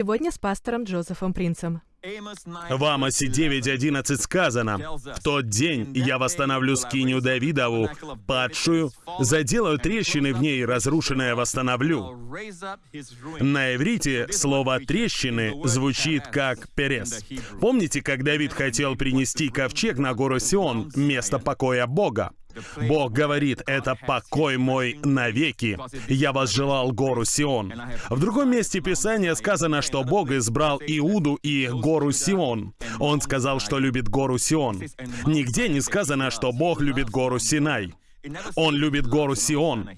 Сегодня с пастором Джозефом Принцем. В Амосе 9.11 сказано, «В тот день я восстановлю скинию Давидову, падшую, заделаю трещины в ней, разрушенное восстановлю». На иврите слово «трещины» звучит как «перес». Помните, как Давид хотел принести ковчег на гору Сион, место покоя Бога? Бог говорит, это покой мой навеки. Я возжелал гору Сион. В другом месте Писания сказано, что Бог избрал Иуду и гору Сион. Он сказал, что любит гору Сион. Нигде не сказано, что Бог любит гору Синай. Он любит гору Сион.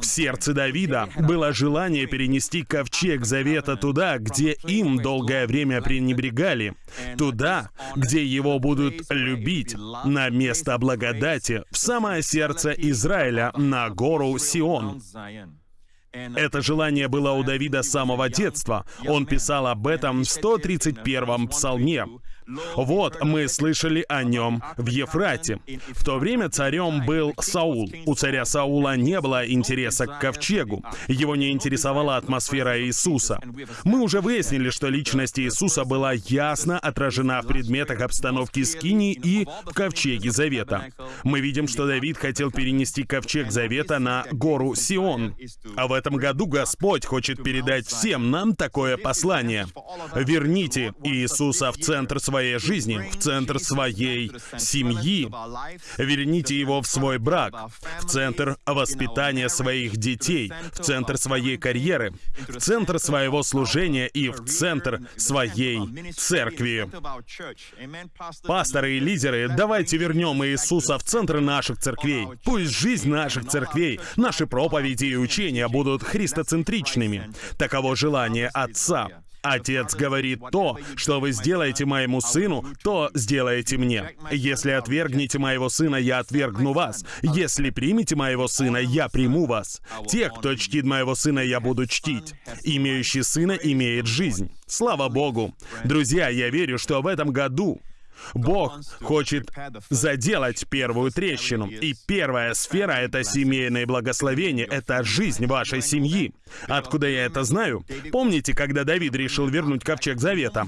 В сердце Давида было желание перенести ковчег завета туда, где им долгое время пренебрегали, туда, где его будут любить, на место благодати, в самое сердце Израиля, на гору Сион. Это желание было у Давида с самого детства. Он писал об этом в 131-м псалме. Вот мы слышали о нем в Ефрате. В то время царем был Саул. У царя Саула не было интереса к ковчегу. Его не интересовала атмосфера Иисуса. Мы уже выяснили, что личность Иисуса была ясно отражена в предметах обстановки Скинии и в ковчеге Завета. Мы видим, что Давид хотел перенести ковчег Завета на гору Сион. А в этом году Господь хочет передать всем нам такое послание. Верните Иисуса в центр своей своей жизни, в центр своей семьи. Верните его в свой брак, в центр воспитания своих детей, в центр своей карьеры, в центр своего служения и в центр своей церкви. Пасторы и лидеры, давайте вернем Иисуса в центр наших церквей. Пусть жизнь наших церквей, наши проповеди и учения будут христоцентричными. Таково желание Отца. Отец говорит то, что вы сделаете моему сыну, то сделаете мне. Если отвергнете моего сына, я отвергну вас. Если примете моего сына, я приму вас. Тех, кто чтит моего сына, я буду чтить. Имеющий сына имеет жизнь. Слава Богу. Друзья, я верю, что в этом году Бог хочет заделать первую трещину. И первая сфера — это семейное благословение, это жизнь вашей семьи. Откуда я это знаю? Помните, когда Давид решил вернуть ковчег Завета?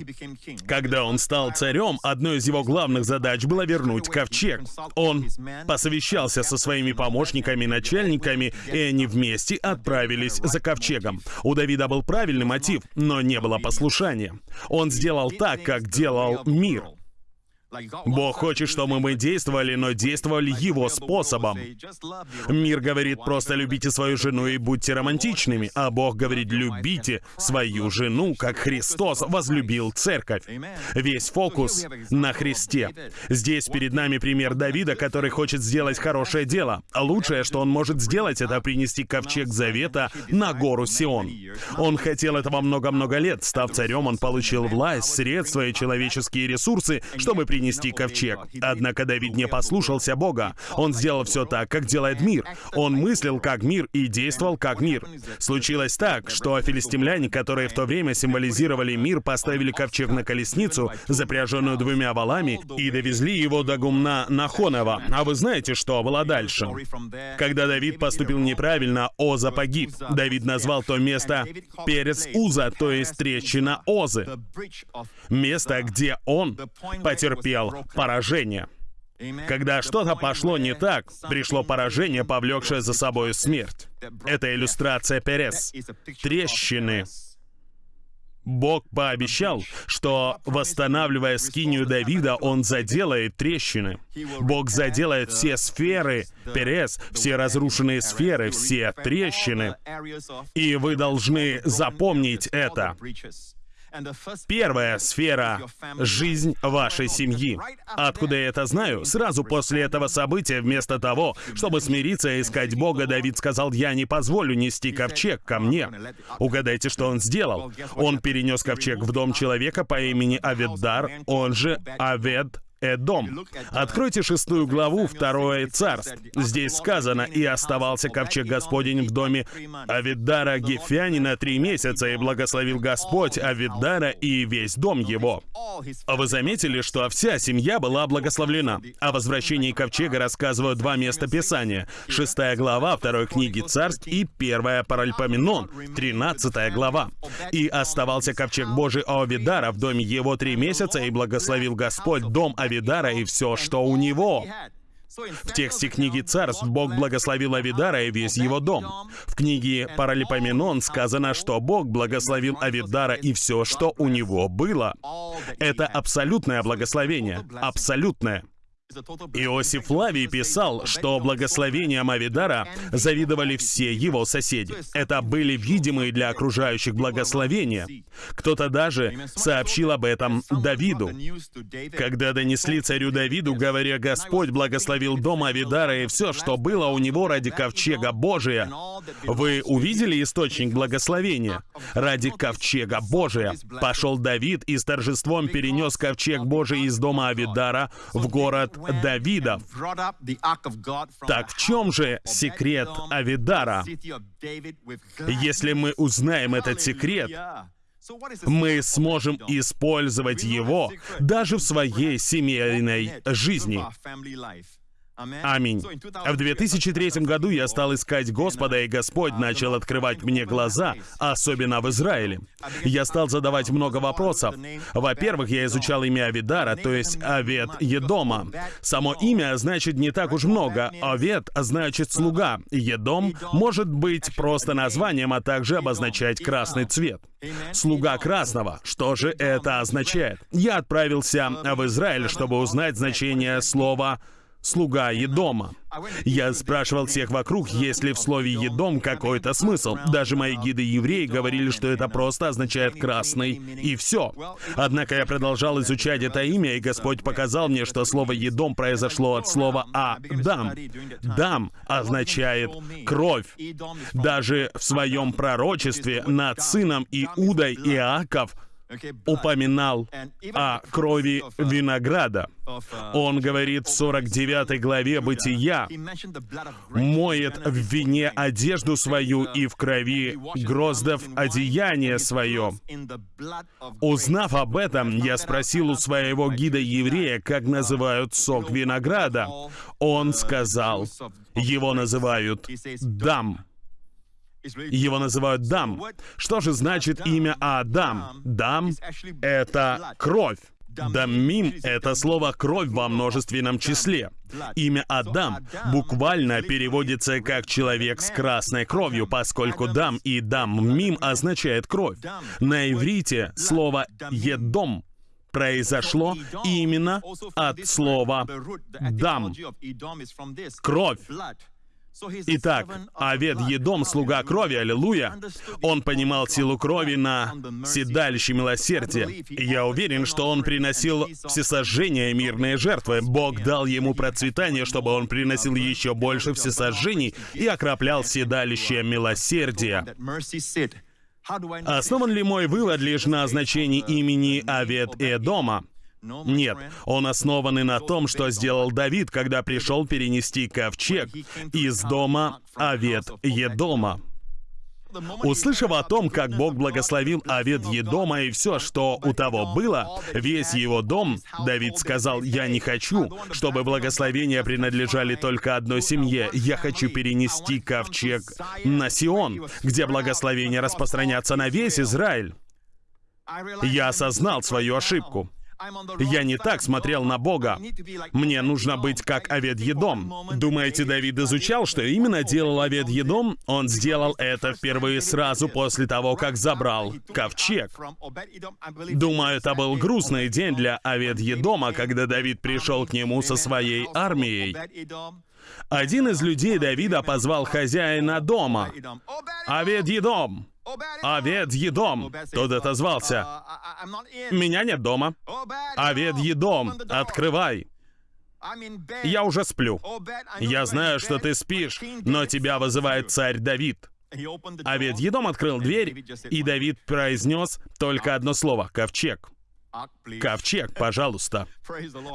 Когда он стал царем, одной из его главных задач было вернуть ковчег. Он посовещался со своими помощниками, начальниками, и они вместе отправились за ковчегом. У Давида был правильный мотив, но не было послушания. Он сделал так, как делал мир. Бог хочет, чтобы мы действовали, но действовали Его способом. Мир говорит, просто любите свою жену и будьте романтичными, а Бог говорит, любите свою жену, как Христос возлюбил церковь. Весь фокус на Христе. Здесь перед нами пример Давида, который хочет сделать хорошее дело. Лучшее, что он может сделать, это принести ковчег Завета на гору Сион. Он хотел этого много-много лет. Став царем, он получил власть, средства и человеческие ресурсы, чтобы принести принести ковчег. Однако Давид не послушался Бога. Он сделал все так, как делает мир. Он мыслил как мир и действовал как мир. Случилось так, что филистимляне, которые в то время символизировали мир, поставили ковчег на колесницу, запряженную двумя валами, и довезли его до гумна Нахонова. А вы знаете, что было дальше? Когда Давид поступил неправильно, Оза погиб. Давид назвал то место Перец Уза, то есть трещина Озы. Место, где он потерпел потерпел поражение. Когда что-то пошло не так, пришло поражение, повлекшее за собой смерть. Это иллюстрация Перес. Трещины. Бог пообещал, что, восстанавливая скинию Давида, Он заделает трещины. Бог заделает все сферы, Перес, все разрушенные сферы, все трещины. И вы должны запомнить это. Первая сфера — жизнь вашей семьи. Откуда я это знаю? Сразу после этого события, вместо того, чтобы смириться и искать Бога, Давид сказал, «Я не позволю нести ковчег ко мне». Угадайте, что он сделал? Он перенес ковчег в дом человека по имени Аведдар, он же Авед Эдом. Откройте шестую главу, второе царств. Здесь сказано, «И оставался ковчег Господень в доме Авидара Гефянина три месяца, и благословил Господь Авидара и весь дом его». А вы заметили, что вся семья была благословлена? О возвращении ковчега рассказывают два места Писания. Шестая глава второй книги Царств и первая Паральпоменон, тринадцатая глава. «И оставался ковчег Божий Авидара в доме его три месяца, и благословил Господь дом Авидара и все, что у него». В тексте книги «Царств» Бог благословил Авидара и весь его дом. В книге «Паралипоменон» сказано, что Бог благословил Авидара и все, что у него было. Это абсолютное благословение. Абсолютное. Иосиф Флавий писал, что благословением Авидара завидовали все его соседи. Это были видимые для окружающих благословения. Кто-то даже сообщил об этом Давиду. Когда донесли царю Давиду, говоря, «Господь благословил дом Авидара и все, что было у него ради ковчега Божия», вы увидели источник благословения? Ради ковчега Божия пошел Давид и с торжеством перенес ковчег Божий из дома Авидара в город Давидов. Так в чем же секрет Авидара? Если мы узнаем этот секрет, мы сможем использовать его даже в своей семейной жизни. Аминь. В 2003 году я стал искать Господа, и Господь начал открывать мне глаза, особенно в Израиле. Я стал задавать много вопросов. Во-первых, я изучал имя Авидара, то есть Авед Едома. Само имя значит не так уж много. Авед значит слуга. Едом может быть просто названием, а также обозначать красный цвет. Слуга красного. Что же это означает? Я отправился в Израиль, чтобы узнать значение слова слуга Едома. Я спрашивал всех вокруг, есть ли в слове «едом» какой-то смысл. Даже мои гиды-евреи говорили, что это просто означает «красный» и все. Однако я продолжал изучать это имя, и Господь показал мне, что слово «едом» произошло от слова «адам». «Дам» означает «кровь». Даже в своем пророчестве над сыном Иудой Иаков — упоминал о крови винограда. Он говорит в 49 главе Бытия, «Моет в вине одежду свою и в крови гроздов одеяние свое». Узнав об этом, я спросил у своего гида-еврея, как называют сок винограда. Он сказал, его называют «дам». Его называют Дам. Что же значит имя Адам? Дам — это кровь. Дамим — это слово «кровь» во множественном числе. Имя Адам буквально переводится как «человек с красной кровью», поскольку «дам» и «даммим» означает «кровь». На иврите слово «едом» произошло именно от слова «дам» — «кровь». Итак, Авед Едом, слуга крови, аллилуйя, он понимал силу крови на седалище милосердия. Я уверен, что он приносил всесожжения и мирные жертвы. Бог дал ему процветание, чтобы он приносил еще больше всесожжений и окроплял седалище милосердия. Основан ли мой вывод лишь на значении имени Авед Эдома? Нет, он основан и на том, что сделал Давид, когда пришел перенести ковчег из дома Авет Едома. Услышав о том, как Бог благословил Авед Едома и все, что у того было, весь его дом, Давид сказал, «Я не хочу, чтобы благословения принадлежали только одной семье. Я хочу перенести ковчег на Сион, где благословения распространятся на весь Израиль». Я осознал свою ошибку. Я не так смотрел на Бога. Мне нужно быть как Авед Едом. Думаете, Давид изучал, что именно делал Авед Едом? Он сделал это впервые сразу после того, как забрал ковчег. Думаю, это был грустный день для Авед Едома, когда Давид пришел к нему со своей армией. Один из людей Давида позвал хозяина дома. «Авед Едом, Авед Едом. Тот отозвался. Меня нет дома. Авед Едом, открывай. Я уже сплю. Я знаю, что ты спишь, но тебя вызывает царь Давид. Авед Едом открыл дверь, и Давид произнес только одно слово — «ковчег». Ковчег, пожалуйста.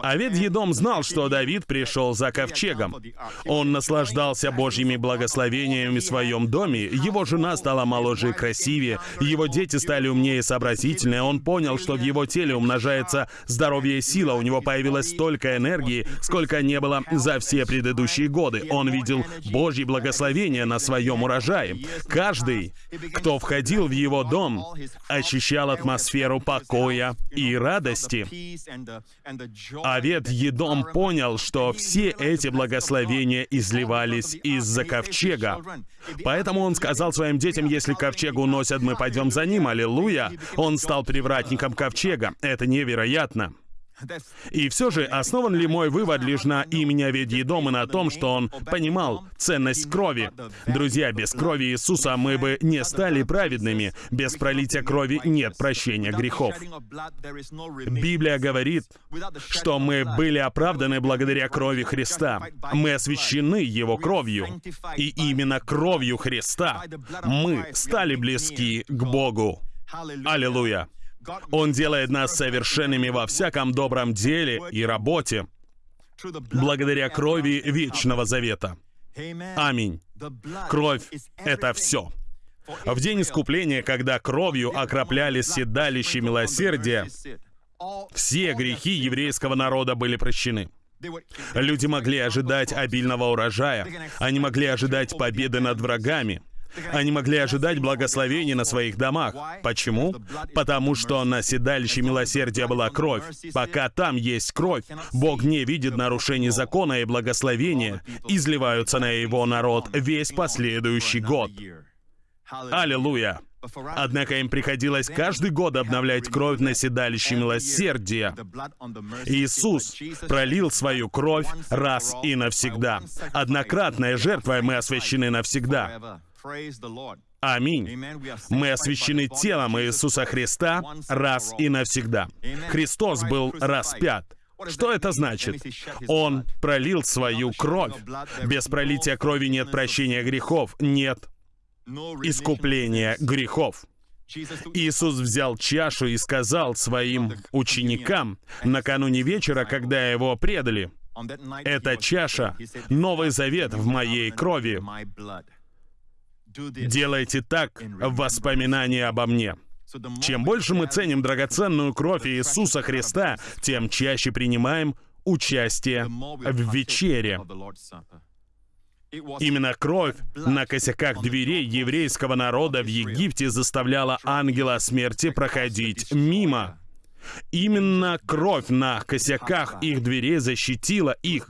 Авед Едом знал, что Давид пришел за ковчегом. Он наслаждался Божьими благословениями в своем доме. Его жена стала моложе и красивее. Его дети стали умнее и сообразительнее. Он понял, что в его теле умножается здоровье и сила. У него появилось столько энергии, сколько не было за все предыдущие годы. Он видел Божьи благословения на своем урожае. Каждый, кто входил в его дом, ощущал атмосферу покоя и и радости. Авет Едом понял, что все эти благословения изливались из-за ковчега. Поэтому он сказал своим детям, если ковчег уносят, мы пойдем за ним, аллилуйя. Он стал привратником ковчега. Это невероятно. И все же, основан ли мой вывод лишь на имени Аведьедом и на том, что он понимал ценность крови? Друзья, без крови Иисуса мы бы не стали праведными. Без пролития крови нет прощения грехов. Библия говорит, что мы были оправданы благодаря крови Христа. Мы освящены Его кровью. И именно кровью Христа мы стали близки к Богу. Аллилуйя! Он делает нас совершенными во всяком добром деле и работе, благодаря крови Вечного Завета. Аминь. Кровь — это все. В день искупления, когда кровью окропляли седалище милосердия, все грехи еврейского народа были прощены. Люди могли ожидать обильного урожая, они могли ожидать победы над врагами — они могли ожидать благословения на своих домах. Почему? Потому что на седалище милосердия была кровь. Пока там есть кровь, Бог не видит нарушений закона и благословения, изливаются на его народ весь последующий год. Аллилуйя! Однако им приходилось каждый год обновлять кровь на седалище милосердия. Иисус пролил свою кровь раз и навсегда. Однократная жертва, и мы освящены навсегда. Аминь. Мы освящены телом Иисуса Христа раз и навсегда. Христос был распят. Что это значит? Он пролил свою кровь. Без пролития крови нет прощения грехов, нет искупления грехов. Иисус взял чашу и сказал своим ученикам накануне вечера, когда его предали, «Эта чаша — новый завет в моей крови. Делайте так в воспоминании обо мне. Чем больше мы ценим драгоценную кровь Иисуса Христа, тем чаще принимаем участие в вечере. Именно кровь на косяках дверей еврейского народа в Египте заставляла ангела смерти проходить мимо. Именно кровь на косяках их дверей защитила их.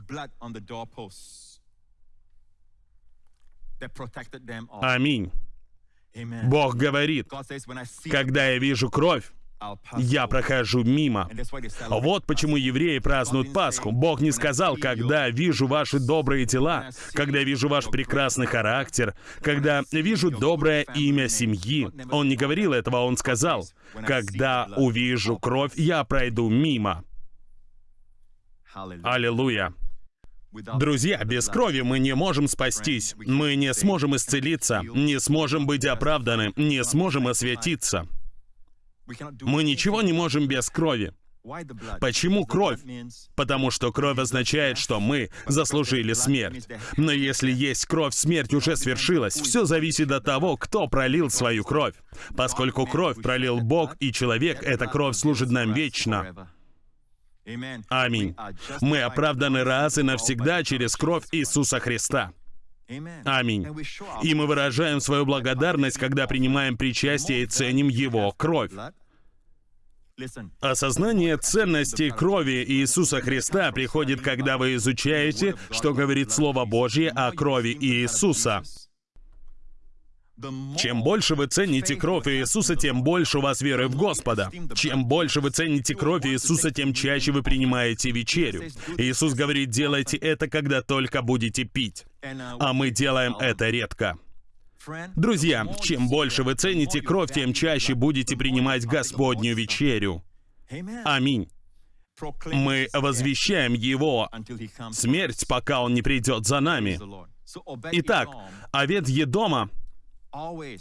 Аминь. Бог говорит, когда я вижу кровь, я прохожу мимо. Вот почему евреи празднуют Пасху. Бог не сказал, когда вижу ваши добрые дела, когда вижу ваш прекрасный характер, когда вижу доброе имя семьи. Он не говорил этого, он сказал, когда увижу кровь, я пройду мимо. Аллилуйя. Друзья, без крови мы не можем спастись, мы не сможем исцелиться, не сможем быть оправданы, не сможем осветиться. Мы ничего не можем без крови. Почему кровь? Потому что кровь означает, что мы заслужили смерть. Но если есть кровь, смерть уже свершилась. Все зависит от того, кто пролил свою кровь. Поскольку кровь пролил Бог и человек, эта кровь служит нам вечно. Аминь. Мы оправданы раз и навсегда через кровь Иисуса Христа. Аминь. И мы выражаем свою благодарность, когда принимаем причастие и ценим Его кровь. Осознание ценности крови Иисуса Христа приходит, когда вы изучаете, что говорит Слово Божье о крови Иисуса. Чем больше вы цените кровь Иисуса, тем больше у вас веры в Господа. Чем больше вы цените кровь Иисуса, тем чаще вы принимаете вечерю. Иисус говорит, делайте это, когда только будете пить. А мы делаем это редко. Друзья, чем больше вы цените кровь, тем чаще будете принимать Господнюю вечерю. Аминь. Мы возвещаем Его смерть, пока Он не придет за нами. Итак, овец Едома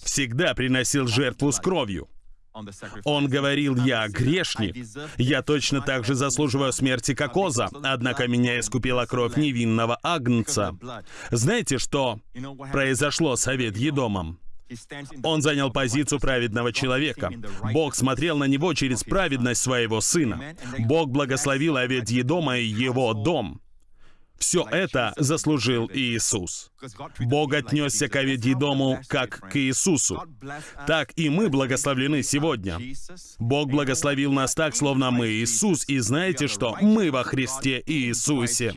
всегда приносил жертву с кровью. Он говорил, я грешник. Я точно так же заслуживаю смерти, как Оза, однако меня искупила кровь невинного агнца. Знаете, что произошло с Авед Едомом? Он занял позицию праведного человека. Бог смотрел на него через праведность своего сына. Бог благословил Авед Едома и его дом. Все это заслужил Иисус. Бог отнесся к Авидидому как к Иисусу. Так и мы благословлены сегодня. Бог благословил нас так, словно мы Иисус, и знаете что? Мы во Христе Иисусе.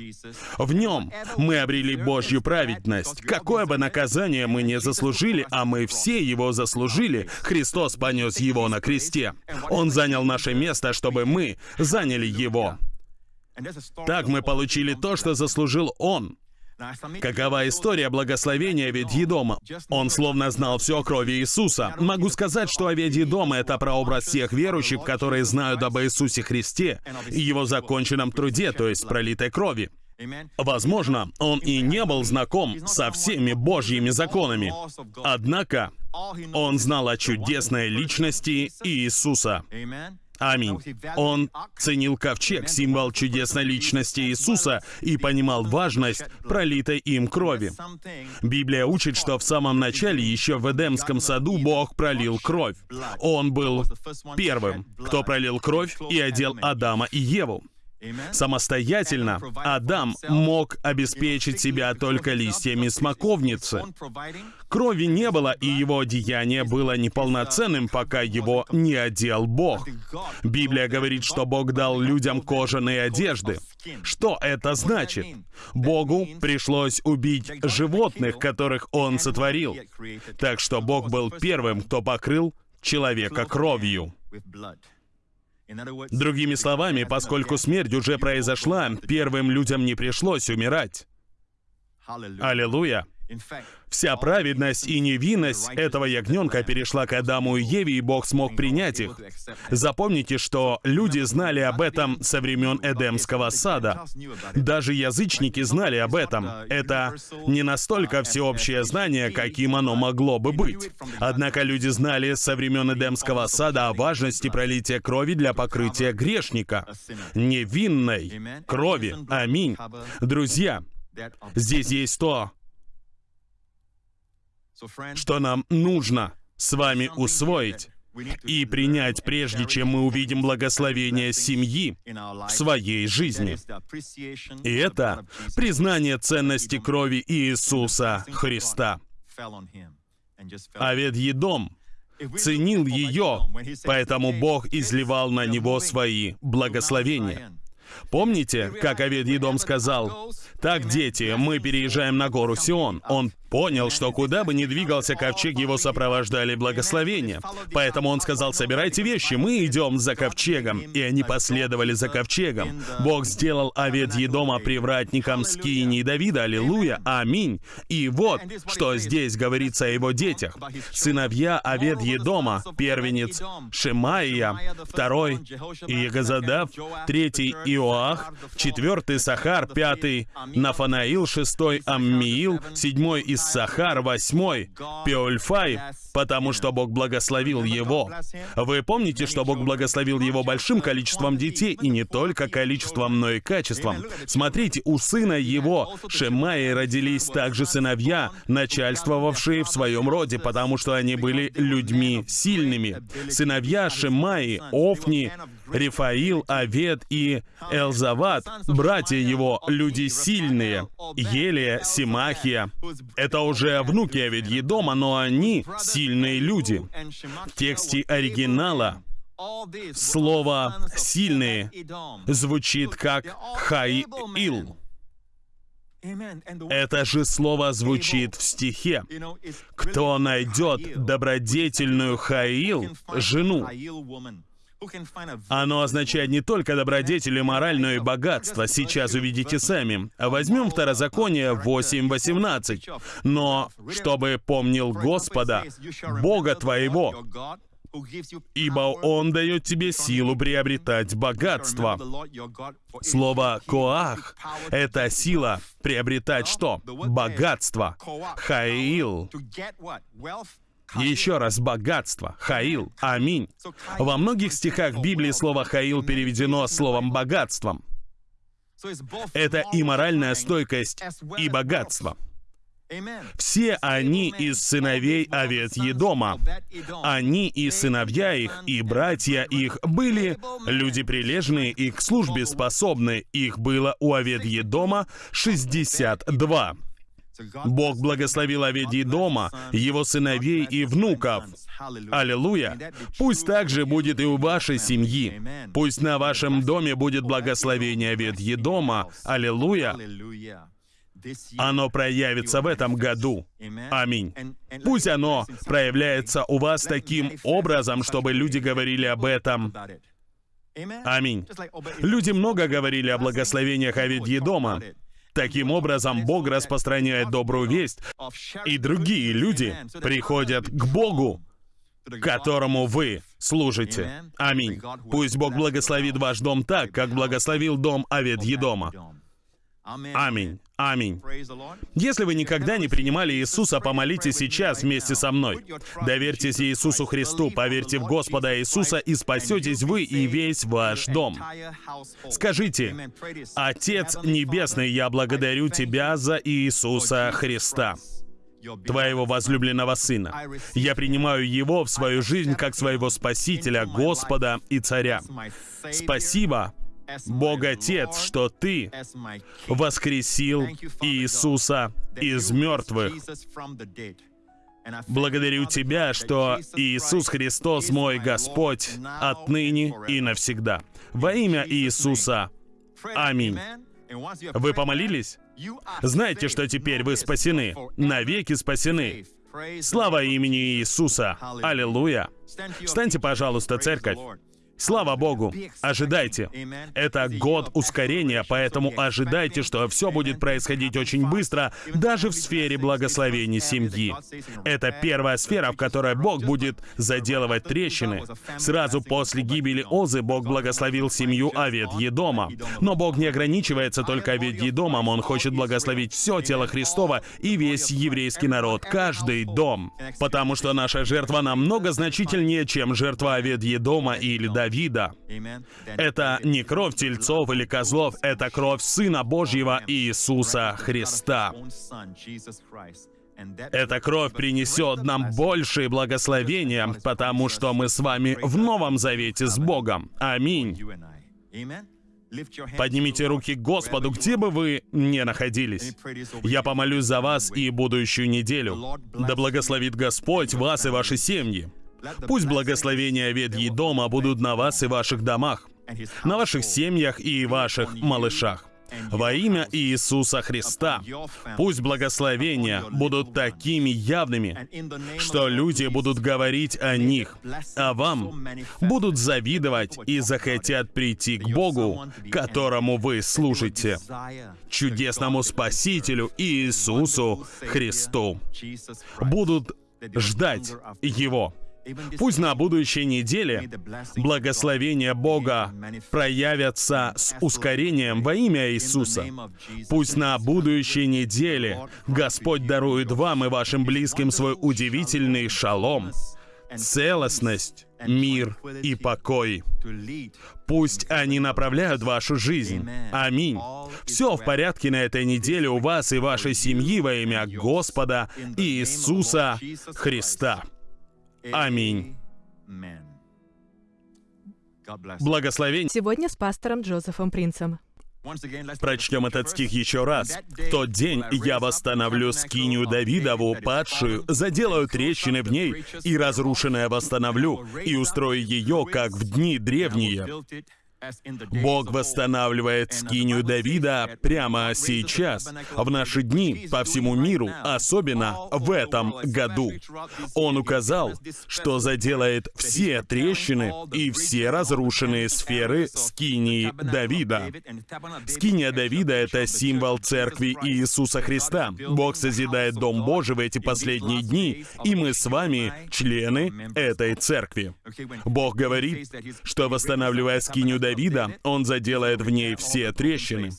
В Нем мы обрели Божью праведность. Какое бы наказание мы не заслужили, а мы все его заслужили, Христос понес его на кресте. Он занял наше место, чтобы мы заняли его. Так мы получили то, что заслужил он. Какова история благословения Ведьедома? Он словно знал все о крови Иисуса. Могу сказать, что Ведьедом — это прообраз всех верующих, которые знают об Иисусе Христе и его законченном труде, то есть пролитой крови. Возможно, он и не был знаком со всеми Божьими законами. Однако, он знал о чудесной личности Иисуса. Аминь. Он ценил ковчег, символ чудесной личности Иисуса, и понимал важность пролитой им крови. Библия учит, что в самом начале, еще в Эдемском саду, Бог пролил кровь. Он был первым, кто пролил кровь и одел Адама и Еву. Самостоятельно Адам мог обеспечить себя только листьями смоковницы. Крови не было, и его одеяние было неполноценным, пока его не одел Бог. Библия говорит, что Бог дал людям кожаные одежды. Что это значит? Богу пришлось убить животных, которых Он сотворил. Так что Бог был первым, кто покрыл человека кровью. Другими словами, поскольку смерть уже произошла, первым людям не пришлось умирать. Аллилуйя! Вся праведность и невинность этого ягненка перешла к Адаму и Еве, и Бог смог принять их. Запомните, что люди знали об этом со времен Эдемского сада. Даже язычники знали об этом. Это не настолько всеобщее знание, каким оно могло бы быть. Однако люди знали со времен Эдемского сада о важности пролития крови для покрытия грешника. Невинной крови. Аминь. Друзья, здесь есть то, что нам нужно с вами усвоить и принять, прежде чем мы увидим благословение семьи в своей жизни. И это признание ценности крови Иисуса Христа. А ведь Едом ценил ее, поэтому Бог изливал на него свои благословения. Помните, как Авед сказал, «Так, дети, мы переезжаем на гору Сион». Он понял, что куда бы ни двигался ковчег, его сопровождали благословения. Поэтому он сказал, собирайте вещи, мы идем за ковчегом. И они последовали за ковчегом. Бог сделал Авед Едома привратником скинии Давида, аллилуйя, аминь. И вот, что здесь говорится о его детях. Сыновья Авед Едома, первенец Шемаия, второй Иегозадав, третий Иоах, четвертый Сахар, пятый Нафанаил, шестой Аммиил, седьмой Иссахар, восьмой Пеольфай, потому что Бог благословил его. Вы помните, что Бог благословил его большим количеством детей, и не только количеством, но и качеством. Смотрите, у сына его, Шемаи, родились также сыновья, начальствовавшие в своем роде, потому что они были людьми сильными. Сыновья Шемаи, Офни, Рифаил, Авед и Элзават, братья его, люди сильные. Елия, Симахия. Это уже внуки Аведьедома, но они сильные люди. В тексте оригинала слово «сильные» звучит как «хаил». Это же слово звучит в стихе. «Кто найдет добродетельную Хаил, жену?» Оно означает не только добродетель и мораль, но и богатство. Сейчас увидите сами. Возьмем Второзаконие 8.18. «Но чтобы помнил Господа, Бога твоего, ибо Он дает тебе силу приобретать богатство». Слово «коах» — это сила приобретать что? Богатство. Хаил Еще раз, богатство, хаил, аминь. Во многих стихах Библии слово хаил переведено словом богатством. Это и моральная стойкость, и богатство. Все они из сыновей Овет Едома. Они и сыновья их, и братья их были люди прилежные и к службе способны. Их было у Овет Едома 62. Бог благословил Оведий дома, его сыновей и внуков. Аллилуйя! Пусть также будет и у вашей семьи. Пусть на вашем доме будет благословение Оведьи дома. Аллилуйя! Оно проявится в этом году. Аминь. Пусть оно проявляется у вас таким образом, чтобы люди говорили об этом. Аминь. Люди много говорили о благословениях Авидьи дома. Таким образом, Бог распространяет добрую весть, и другие люди приходят к Богу, которому вы служите. Аминь. Пусть Бог благословит ваш дом так, как благословил дом Аведьедома. Аминь. Аминь. Если вы никогда не принимали Иисуса, помолитесь сейчас вместе со мной. Доверьтесь Иисусу Христу, поверьте в Господа Иисуса, и спасетесь вы и весь ваш дом. Скажите, «Отец Небесный, я благодарю Тебя за Иисуса Христа» твоего возлюбленного Сына. Я принимаю Его в свою жизнь как своего Спасителя, Господа и Царя. Спасибо, Бог Отец, что Ты воскресил Иисуса из мертвых. Благодарю Тебя, что Иисус Христос мой Господь отныне и навсегда. Во имя Иисуса. Аминь. Вы помолились? Знаете, что теперь вы спасены, навеки спасены. Слава имени Иисуса! Аллилуйя! Встаньте, пожалуйста, церковь. Слава Богу! Ожидайте. Это год ускорения, поэтому ожидайте, что все будет происходить очень быстро, даже в сфере благословений семьи. Это первая сфера, в которой Бог будет заделывать трещины. Сразу после гибели Озы Бог благословил семью Авет Едома. Но Бог не ограничивается только Авет Едомом, Он хочет благословить все тело Христова и весь еврейский народ, каждый дом. Потому что наша жертва намного значительнее, чем жертва Авет Едома или Давида Давида. Это не кровь тельцов или козлов, это кровь Сына Божьего Иисуса Христа. Эта кровь принесет нам большие благословения, потому что мы с вами в Новом Завете с Богом. Аминь. Поднимите руки к Господу, где бы вы ни находились. Я помолюсь за вас и будущую неделю. Да благословит Господь вас и ваши семьи. Пусть благословения ветьи дома будут на вас и ваших домах, на ваших семьях и ваших малышах. Во имя Иисуса Христа. Пусть благословения будут такими явными, что люди будут говорить о них, а вам будут завидовать и захотят прийти к Богу, которому вы служите, чудесному Спасителю Иисусу Христу. Будут ждать Его. Пусть на будущей неделе благословения Бога проявятся с ускорением во имя Иисуса. Пусть на будущей неделе Господь дарует вам и вашим близким свой удивительный шалом, целостность, мир и покой. Пусть они направляют вашу жизнь. Аминь. Все в порядке на этой неделе у вас и вашей семьи во имя Господа Иисуса Христа. Аминь. Благословение. Сегодня с пастором Джозефом Принцем. Прочтем этот стих еще раз. «В тот день я восстановлю скинию Давидову, падшую, заделаю трещины в ней, и разрушенное восстановлю, и устрою ее, как в дни древние». Бог восстанавливает скинию Давида прямо сейчас, в наши дни, по всему миру, особенно в этом году. Он указал, что заделает все трещины и все разрушенные сферы скинии Давида. Скиния Давида — это символ церкви Иисуса Христа. Бог созидает Дом Божий в эти последние дни, и мы с вами члены этой церкви. Бог говорит, что восстанавливая скинию Давида, он заделает в ней все трещины.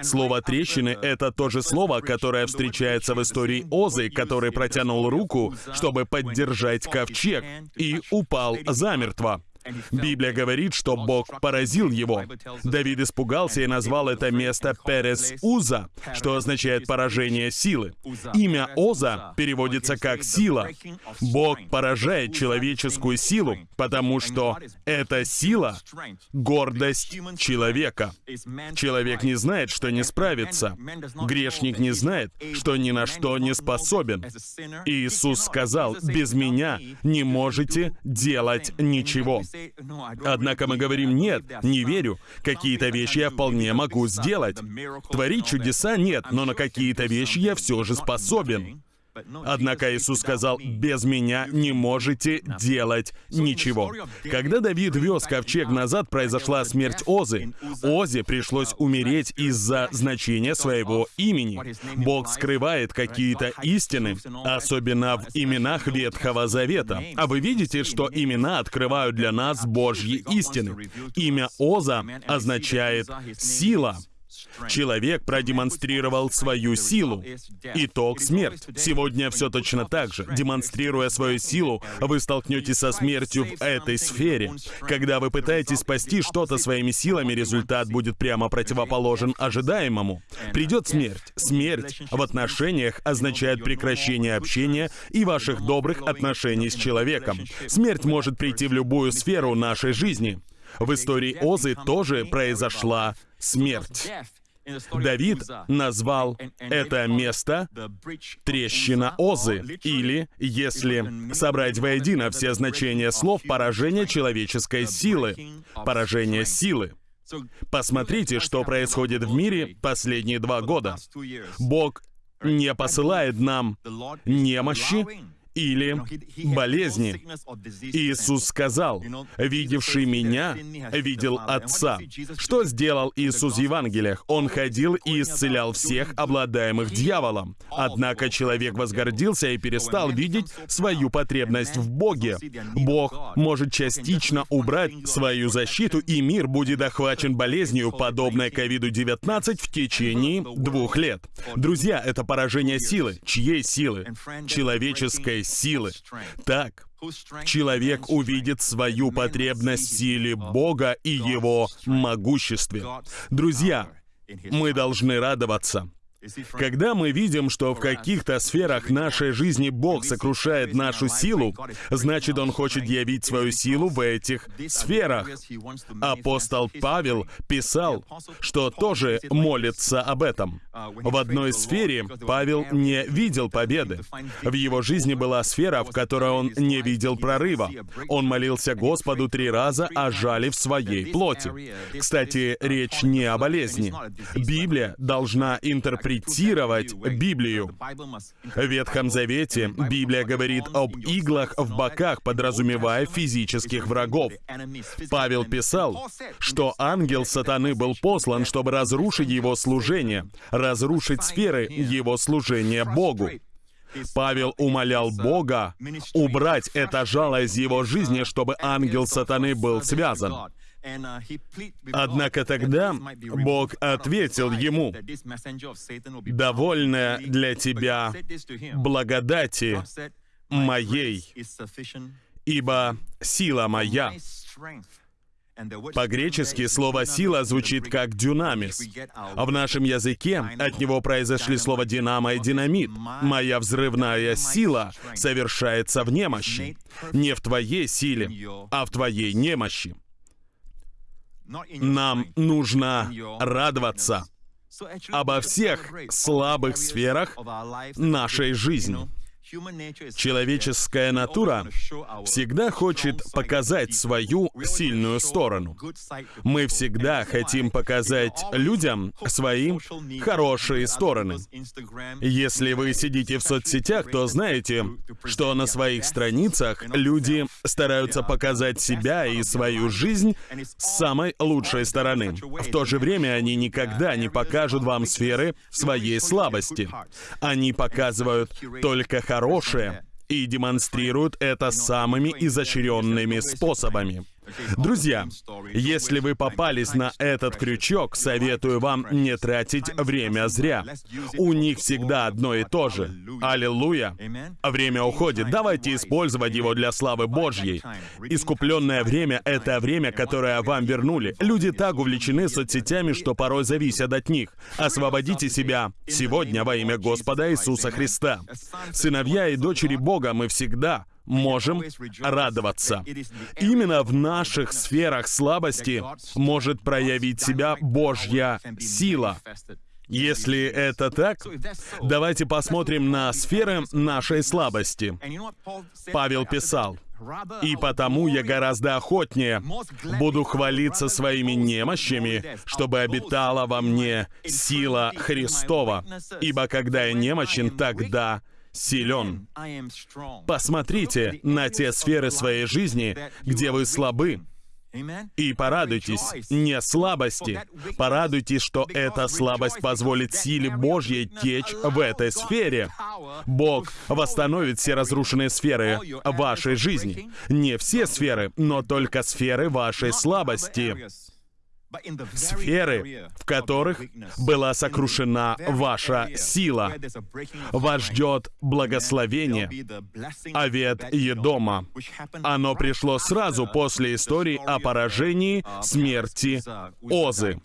Слово «трещины» — это то же слово, которое встречается в истории Озы, который протянул руку, чтобы поддержать ковчег, и упал замертво. Библия говорит, что Бог поразил его. Давид испугался и назвал это место Перес Уза, что означает поражение силы. Имя Оза переводится как сила. Бог поражает человеческую силу, потому что эта сила — гордость человека. Человек не знает, что не справится. Грешник не знает, что ни на что не способен. Иисус сказал, «Без меня не можете делать ничего». Однако мы говорим, нет, не верю. Какие-то вещи я вполне могу сделать. Творить чудеса нет, но на какие-то вещи я все же способен. Однако Иисус сказал, «Без меня не можете делать ничего». Когда Давид вез ковчег назад, произошла смерть Озы. Озе пришлось умереть из-за значения своего имени. Бог скрывает какие-то истины, особенно в именах Ветхого Завета. А вы видите, что имена открывают для нас Божьи истины. Имя Оза означает «сила». Человек продемонстрировал свою силу. Итог — смерть. Сегодня все точно так же. Демонстрируя свою силу, вы столкнетесь со смертью в этой сфере. Когда вы пытаетесь спасти что-то своими силами, результат будет прямо противоположен ожидаемому. Придет смерть. Смерть в отношениях означает прекращение общения и ваших добрых отношений с человеком. Смерть может прийти в любую сферу нашей жизни. В истории Озы тоже произошла смерть. Давид назвал это место «трещина Озы», или, если собрать воедино все значения слов, поражение человеческой силы, поражение силы. Посмотрите, что происходит в мире последние два года. Бог не посылает нам немощи, или болезни. Иисус сказал, «Видевший меня, видел Отца». Что сделал Иисус в Евангелиях? Он ходил и исцелял всех, обладаемых дьяволом. Однако человек возгордился и перестал видеть свою потребность в Боге. Бог может частично убрать свою защиту, и мир будет охвачен болезнью, подобной COVID-19 в течение двух лет. Друзья, это поражение силы. Чьей силы? Человеческой силы. Так, человек увидит свою потребность в силе Бога и Его могуществе. Друзья, мы должны радоваться. Когда мы видим, что в каких-то сферах нашей жизни Бог сокрушает нашу силу, значит, Он хочет явить свою силу в этих сферах. Апостол Павел писал, что тоже молится об этом. В одной сфере Павел не видел победы. В его жизни была сфера, в которой он не видел прорыва. Он молился Господу три раза о жале в своей плоти. Кстати, речь не о болезни. Библия должна интерпретировать интерпретировать Библию. В Ветхом Завете Библия говорит об иглах в боках, подразумевая физических врагов. Павел писал, что ангел сатаны был послан, чтобы разрушить его служение, разрушить сферы его служения Богу. Павел умолял Бога убрать это жало из его жизни, чтобы ангел сатаны был связан. Однако тогда Бог ответил ему, «Довольно для тебя благодати моей, ибо сила моя». По-гречески слово «сила» звучит как «дюнамис». В нашем языке от него произошли слова «динамо» и «динамит». «Моя взрывная сила совершается в немощи». Не в твоей силе, а в твоей немощи. Нам нужно радоваться обо всех слабых сферах нашей жизни. Человеческая натура всегда хочет показать свою сильную сторону. Мы всегда хотим показать людям свои хорошие стороны. Если вы сидите в соцсетях, то знаете, что на своих страницах люди стараются показать себя и свою жизнь с самой лучшей стороны. В то же время они никогда не покажут вам сферы своей слабости. Они показывают только хорошее и демонстрируют это самыми изощренными способами. Друзья, если вы попались на этот крючок, советую вам не тратить время зря. У них всегда одно и то же. Аллилуйя. Время уходит. Давайте использовать его для славы Божьей. Искупленное время — это время, которое вам вернули. Люди так увлечены соцсетями, что порой зависят от них. Освободите себя сегодня во имя Господа Иисуса Христа. Сыновья и дочери Бога мы всегда можем радоваться. Именно в наших сферах слабости может проявить себя Божья сила. Если это так, давайте посмотрим на сферы нашей слабости. Павел писал, «И потому я гораздо охотнее буду хвалиться своими немощами, чтобы обитала во мне сила Христова. Ибо когда я немощен, тогда силен. Посмотрите на те сферы своей жизни, где вы слабы, и порадуйтесь не слабости, порадуйтесь, что эта слабость позволит силе Божьей течь в этой сфере. Бог восстановит все разрушенные сферы вашей жизни. Не все сферы, но только сферы вашей слабости сферы, в которых была сокрушена ваша сила. Вас ждет благословение, Авет Едома. Оно пришло сразу после истории о поражении смерти Озы.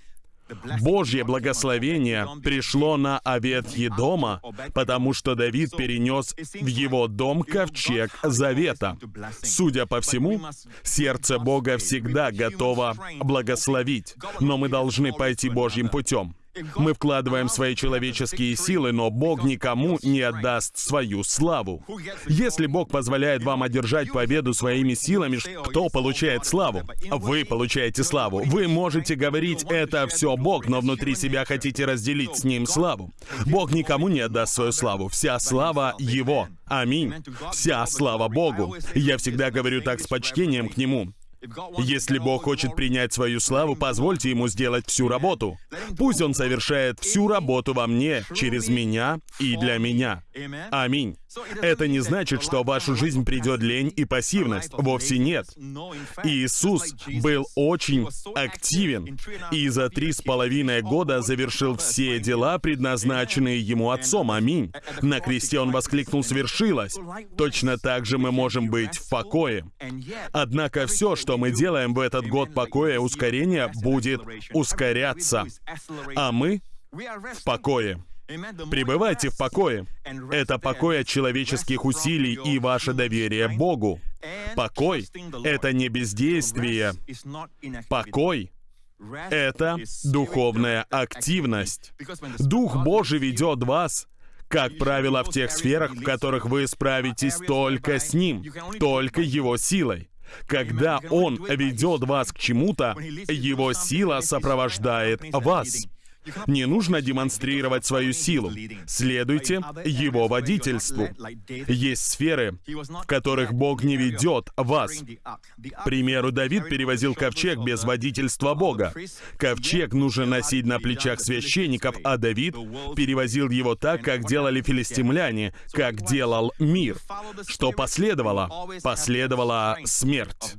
Божье благословение пришло на Авет Едома, потому что Давид перенес в его дом ковчег завета. Судя по всему, сердце Бога всегда готово благословить, но мы должны пойти Божьим путем. Мы вкладываем свои человеческие силы, но Бог никому не отдаст свою славу. Если Бог позволяет вам одержать победу своими силами, кто получает славу? Вы получаете славу. Вы можете говорить «это все Бог», но внутри себя хотите разделить с Ним славу. Бог никому не отдаст свою славу. Вся слава Его. Аминь. Вся слава Богу. Я всегда говорю так с почтением к Нему. Если Бог хочет принять свою славу, позвольте Ему сделать всю работу. Пусть Он совершает всю работу во мне, через меня и для меня. Аминь. Это не значит, что в вашу жизнь придет лень и пассивность. Вовсе нет. Иисус был очень активен и за три с половиной года завершил все дела, предназначенные Ему Отцом. Аминь. На кресте Он воскликнул «Свершилось». Точно так же мы можем быть в покое. Однако все, что мы делаем в этот год покоя ускорения, будет ускоряться. А мы в покое. Пребывайте в покое. Это покой от человеческих усилий и ваше доверие Богу. Покой — это не бездействие. Покой — это духовная активность. Дух Божий ведет вас, как правило, в тех сферах, в которых вы справитесь только с Ним, только Его силой. Когда Он ведет вас к чему-то, Его сила сопровождает вас. Не нужно демонстрировать свою силу. Следуйте его водительству. Есть сферы, в которых Бог не ведет вас. К примеру, Давид перевозил ковчег без водительства Бога. Ковчег нужно носить на плечах священников, а Давид перевозил его так, как делали филистимляне, как делал мир. Что последовало? Последовала смерть.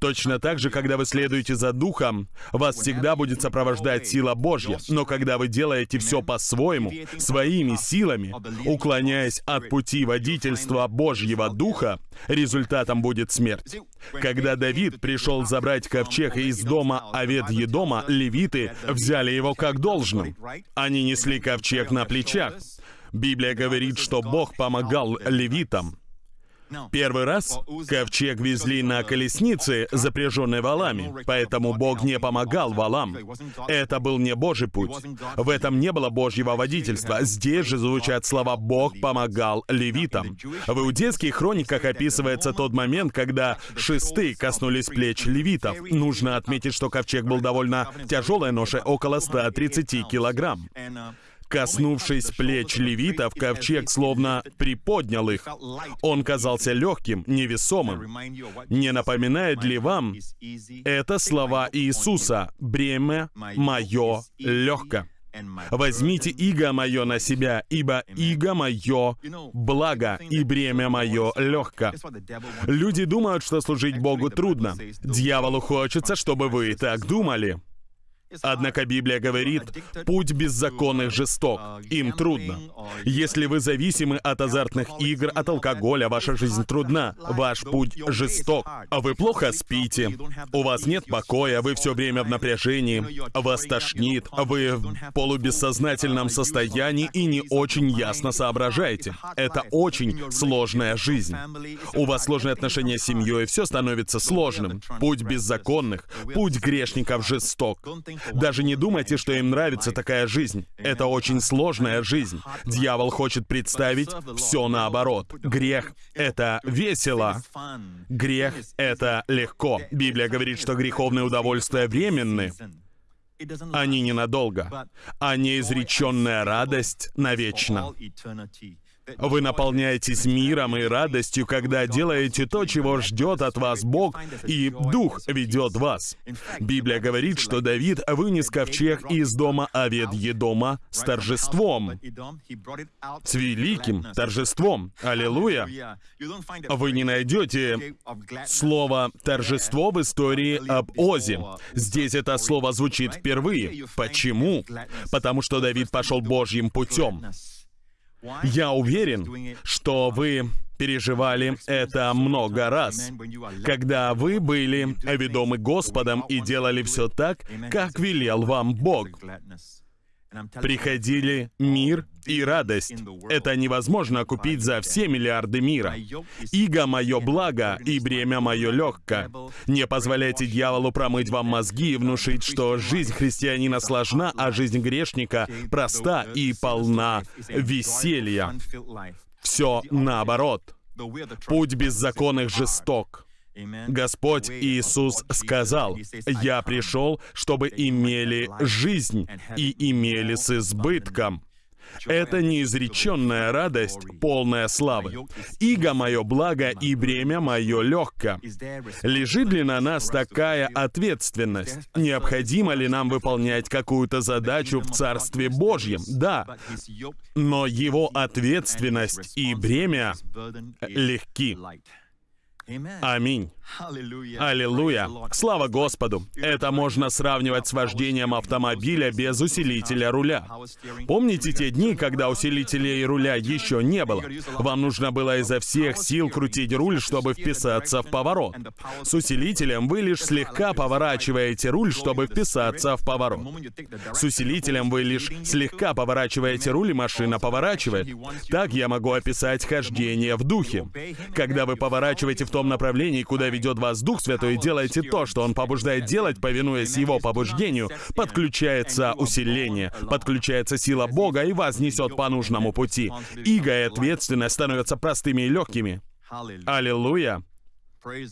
Точно так же, когда вы следуете за Духом, вас всегда будет сопровождать сила Божья. Но когда вы делаете все по-своему, своими силами, уклоняясь от пути водительства Божьего Духа, результатом будет смерть. Когда Давид пришел забрать ковчег из дома Авед Едома, левиты взяли его как должным. Они несли ковчег на плечах. Библия говорит, что Бог помогал левитам. Первый раз ковчег везли на колеснице, запряженной валами, поэтому Бог не помогал валам. Это был не Божий путь. В этом не было Божьего водительства. Здесь же звучат слова «Бог помогал левитам». В иудейских хрониках описывается тот момент, когда шесты коснулись плеч левитов. Нужно отметить, что ковчег был довольно тяжелой ношей, около 130 килограмм. Коснувшись плеч левитов, ковчег словно приподнял их. Он казался легким, невесомым. Не напоминает ли вам это слова Иисуса «Бремя мое легко»? Возьмите иго мое на себя, ибо иго мое благо, и бремя мое легко. Люди думают, что служить Богу трудно. Дьяволу хочется, чтобы вы так думали. Однако Библия говорит, путь беззаконных жесток, им трудно. Если вы зависимы от азартных игр, от алкоголя, ваша жизнь трудна, ваш путь жесток. Вы плохо спите, у вас нет покоя, вы все время в напряжении, вас тошнит, вы в полубессознательном состоянии и не очень ясно соображаете. Это очень сложная жизнь. У вас сложные отношения с семьей, все становится сложным. Путь беззаконных, путь грешников жесток. Даже не думайте, что им нравится такая жизнь. Это очень сложная жизнь. Дьявол хочет представить все наоборот. Грех — это весело. Грех — это легко. Библия говорит, что греховные удовольствия временны. Они ненадолго, а неизреченная радость навечно. Вы наполняетесь миром и радостью, когда делаете то, чего ждет от вас Бог, и Дух ведет вас. Библия говорит, что Давид вынес ковчег из дома Авед Едома с торжеством. С великим торжеством. Аллилуйя. Вы не найдете слово «торжество» в истории об Озе. Здесь это слово звучит впервые. Почему? Потому что Давид пошел Божьим путем. Я уверен, что вы переживали это много раз, когда вы были ведомы Господом и делали все так, как велел вам Бог. Приходили мир и радость. Это невозможно купить за все миллиарды мира. Иго мое благо, и бремя мое легко. Не позволяйте дьяволу промыть вам мозги и внушить, что жизнь христианина сложна, а жизнь грешника проста и полна веселья. Все наоборот. Путь беззаконных жесток. Господь Иисус сказал, «Я пришел, чтобы имели жизнь и имели с избытком». Это неизреченная радость, полная славы. Иго мое благо и бремя мое легко. Лежит ли на нас такая ответственность? Необходимо ли нам выполнять какую-то задачу в Царстве Божьем? Да. Но его ответственность и бремя легки. Аминь. Аллилуйя. Слава Господу. Это можно сравнивать с вождением автомобиля без усилителя руля. Помните те дни, когда усилителей руля еще не было? Вам нужно было изо всех сил крутить руль, чтобы вписаться в поворот. С усилителем вы лишь слегка поворачиваете руль, чтобы вписаться в поворот. С усилителем вы лишь слегка поворачиваете руль, и машина поворачивает. Так я могу описать хождение в духе. Когда вы поворачиваете в том направлении, куда ведет вас Дух Святой, делайте то, что Он побуждает делать, повинуясь Его побуждению, подключается усиление, подключается сила Бога и вас несет по нужному пути. Иго и ответственность становятся простыми и легкими. Аллилуйя!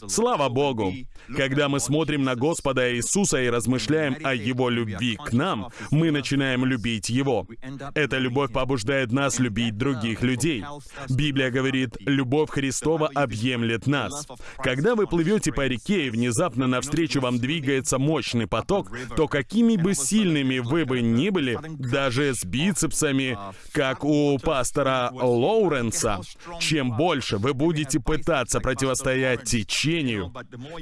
Слава Богу! Когда мы смотрим на Господа Иисуса и размышляем о Его любви к нам, мы начинаем любить Его. Эта любовь побуждает нас любить других людей. Библия говорит, любовь Христова объемлет нас. Когда вы плывете по реке и внезапно навстречу вам двигается мощный поток, то какими бы сильными вы бы ни были, даже с бицепсами, как у пастора Лоуренса, чем больше вы будете пытаться противостоять течению,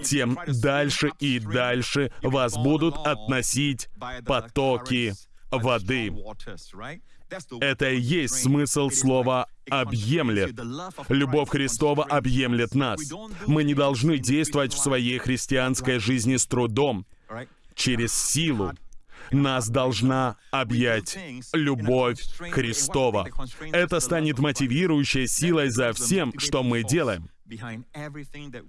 тем дальше и дальше вас будут относить потоки воды. Это и есть смысл слова «объемлет». Любовь Христова объемлет нас. Мы не должны действовать в своей христианской жизни с трудом, через силу. Нас должна объять любовь Христова. Это станет мотивирующей силой за всем, что мы делаем.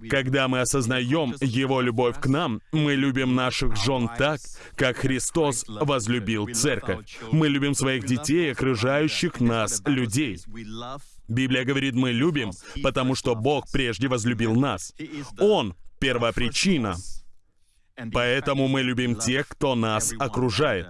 Когда мы осознаем Его любовь к нам, мы любим наших жен так, как Христос возлюбил церковь. Мы любим своих детей, окружающих нас людей. Библия говорит, мы любим, потому что Бог прежде возлюбил нас. Он — первопричина. Поэтому мы любим тех, кто нас окружает.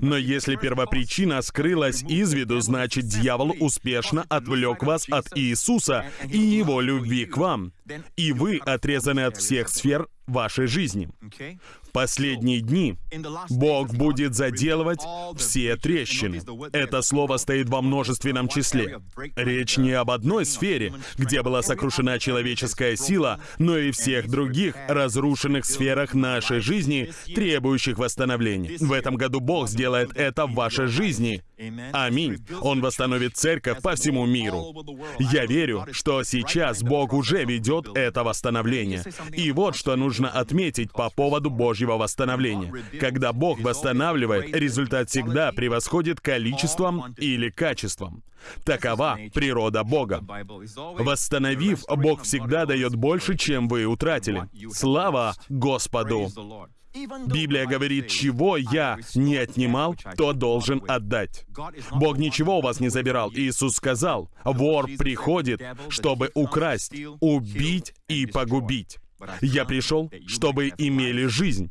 Но если первопричина скрылась из виду, значит, дьявол успешно отвлек вас от Иисуса и Его любви к вам, и вы отрезаны от всех сфер вашей жизни. В последние дни Бог будет заделывать все трещины. Это слово стоит во множественном числе. Речь не об одной сфере, где была сокрушена человеческая сила, но и всех других разрушенных сферах нашей жизни, требующих восстановления. В этом году Бог сделает это в вашей жизни. Аминь. Он восстановит церковь по всему миру. Я верю, что сейчас Бог уже ведет это восстановление. И вот что нужно отметить по поводу Божьего восстановления. Когда Бог восстанавливает, результат всегда превосходит количеством или качеством. Такова природа Бога. Восстановив, Бог всегда дает больше, чем вы утратили. Слава Господу! Библия говорит, чего я не отнимал, то должен отдать. Бог ничего у вас не забирал. Иисус сказал, вор приходит, чтобы украсть, убить и погубить. Я пришел, чтобы имели жизнь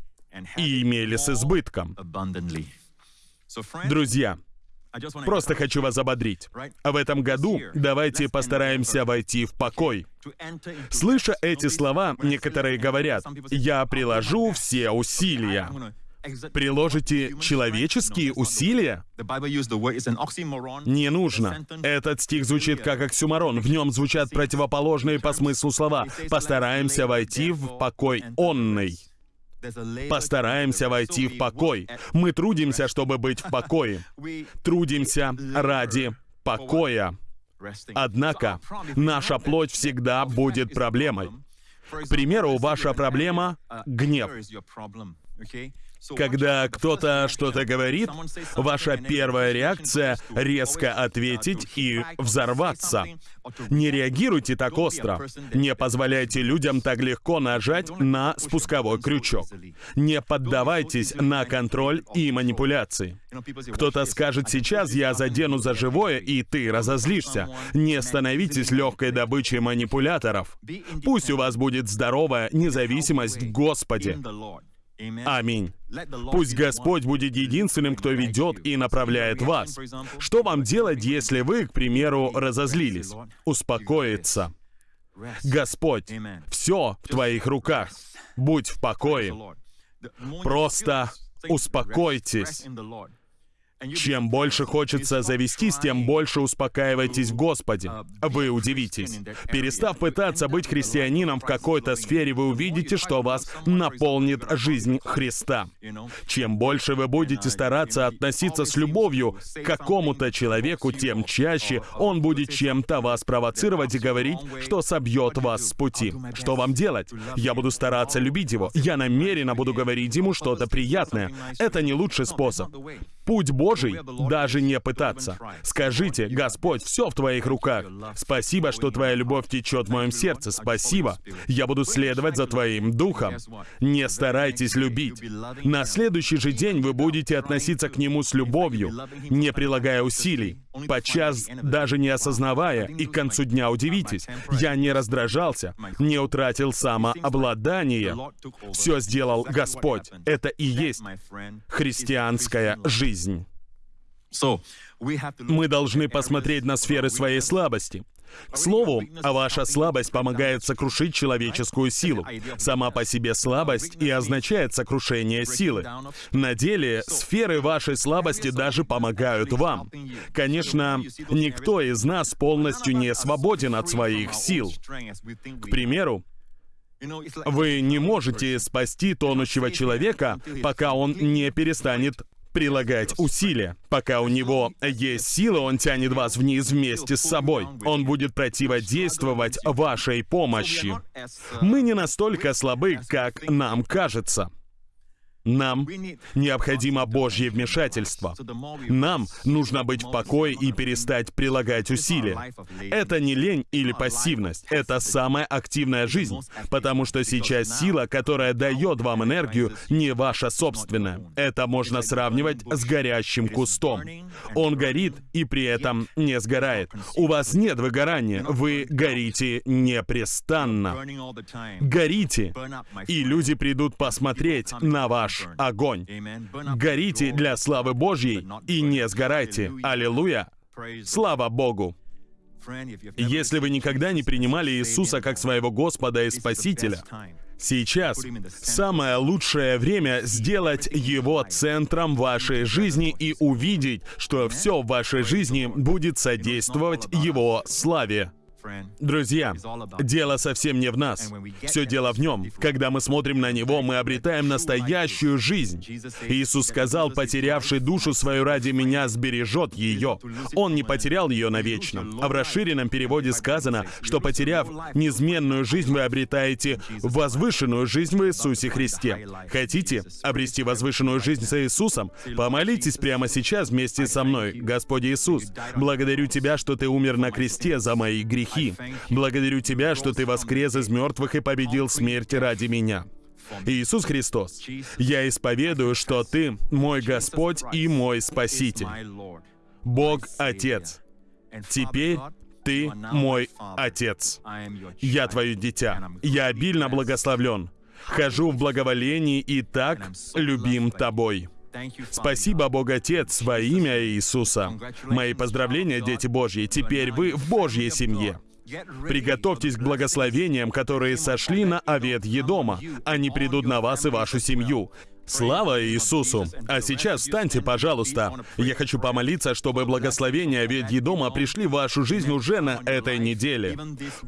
и имели с избытком. Друзья, Просто хочу вас ободрить. В этом году давайте постараемся войти в покой. Слыша эти слова, некоторые говорят, «Я приложу все усилия». Приложите человеческие усилия? Не нужно. Этот стих звучит как оксюмарон. В нем звучат противоположные по смыслу слова. Постараемся войти в покой онный. Постараемся войти в покой. Мы трудимся, чтобы быть в покое. Трудимся ради покоя. Однако, наша плоть всегда будет проблемой. К примеру, ваша проблема — гнев. Когда кто-то что-то говорит, ваша первая реакция — резко ответить и взорваться. Не реагируйте так остро. Не позволяйте людям так легко нажать на спусковой крючок. Не поддавайтесь на контроль и манипуляции. Кто-то скажет сейчас, я задену за живое, и ты разозлишься. Не становитесь легкой добычей манипуляторов. Пусть у вас будет здоровая независимость в Господе. Аминь. Пусть Господь будет единственным, кто ведет и направляет вас. Что вам делать, если вы, к примеру, разозлились? Успокоиться. Господь, все в твоих руках. Будь в покое. Просто успокойтесь. Чем больше хочется завестись, тем больше успокаивайтесь в Господе. Вы удивитесь. Перестав пытаться быть христианином в какой-то сфере, вы увидите, что вас наполнит жизнь Христа. Чем больше вы будете стараться относиться с любовью к какому-то человеку, тем чаще он будет чем-то вас провоцировать и говорить, что собьет вас с пути. Что вам делать? Я буду стараться любить его. Я намеренно буду говорить ему что-то приятное. Это не лучший способ. Путь Божий даже не пытаться. Скажите, Господь, все в Твоих руках. Спасибо, что Твоя любовь течет в моем сердце. Спасибо. Я буду следовать за Твоим Духом. Не старайтесь любить. На следующий же день вы будете относиться к Нему с любовью, не прилагая усилий. Подчас даже не осознавая, и к концу дня удивитесь. Я не раздражался, не утратил самообладание. Все сделал Господь. Это и есть христианская жизнь жизнь. Мы должны посмотреть на сферы своей слабости. К слову, ваша слабость помогает сокрушить человеческую силу. Сама по себе слабость и означает сокрушение силы. На деле, сферы вашей слабости даже помогают вам. Конечно, никто из нас полностью не свободен от своих сил. К примеру, вы не можете спасти тонущего человека, пока он не перестанет прилагать усилия. Пока у него есть сила, он тянет вас вниз вместе с собой. Он будет противодействовать вашей помощи. Мы не настолько слабы, как нам кажется. Нам необходимо Божье вмешательство. Нам нужно быть в покое и перестать прилагать усилия. Это не лень или пассивность, это самая активная жизнь, потому что сейчас сила, которая дает вам энергию, не ваша собственная. Это можно сравнивать с горящим кустом. Он горит и при этом не сгорает. У вас нет выгорания, вы горите непрестанно. Горите, и люди придут посмотреть на ваш ваш огонь. Горите для славы Божьей и не сгорайте. Аллилуйя! Слава Богу! Если вы никогда не принимали Иисуса как своего Господа и Спасителя, сейчас самое лучшее время сделать Его центром вашей жизни и увидеть, что все в вашей жизни будет содействовать Его славе. Друзья, дело совсем не в нас. Все дело в нем. Когда мы смотрим на него, мы обретаем настоящую жизнь. Иисус сказал, потерявший душу свою ради меня сбережет ее. Он не потерял ее навечно. А в расширенном переводе сказано, что потеряв неизменную жизнь, вы обретаете возвышенную жизнь в Иисусе Христе. Хотите обрести возвышенную жизнь с Иисусом? Помолитесь прямо сейчас вместе со мной. Господь Иисус, благодарю Тебя, что Ты умер на кресте за мои грехи грехи. Благодарю Тебя, что Ты воскрес из мертвых и победил смерть ради меня. Иисус Христос, я исповедую, что Ты мой Господь и мой Спаситель. Бог Отец. Теперь Ты мой Отец. Я Твое дитя. Я обильно благословлен. Хожу в благоволении и так любим Тобой. Спасибо, Бог Отец, во имя Иисуса. Мои поздравления, дети Божьи. Теперь вы в Божьей семье. Приготовьтесь к благословениям, которые сошли на овет Едома. Они придут на вас и вашу семью. Слава Иисусу! А сейчас встаньте, пожалуйста. Я хочу помолиться, чтобы благословения ведь Едома пришли в вашу жизнь уже на этой неделе.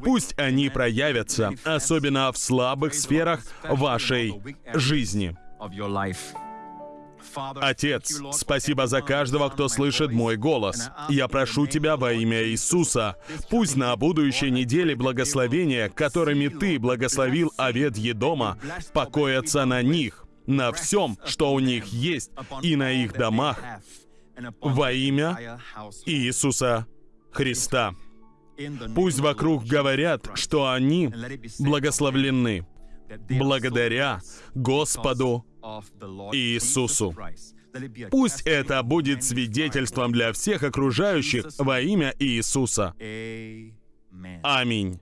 Пусть они проявятся, особенно в слабых сферах вашей жизни. Отец, спасибо за каждого, кто слышит мой голос. Я прошу Тебя во имя Иисуса. Пусть на будущей неделе благословения, которыми Ты благословил овет Едома, покоятся на них, на всем, что у них есть, и на их домах, во имя Иисуса Христа. Пусть вокруг говорят, что они благословлены благодаря Господу Иисусу. Пусть это будет свидетельством для всех окружающих во имя Иисуса. Аминь.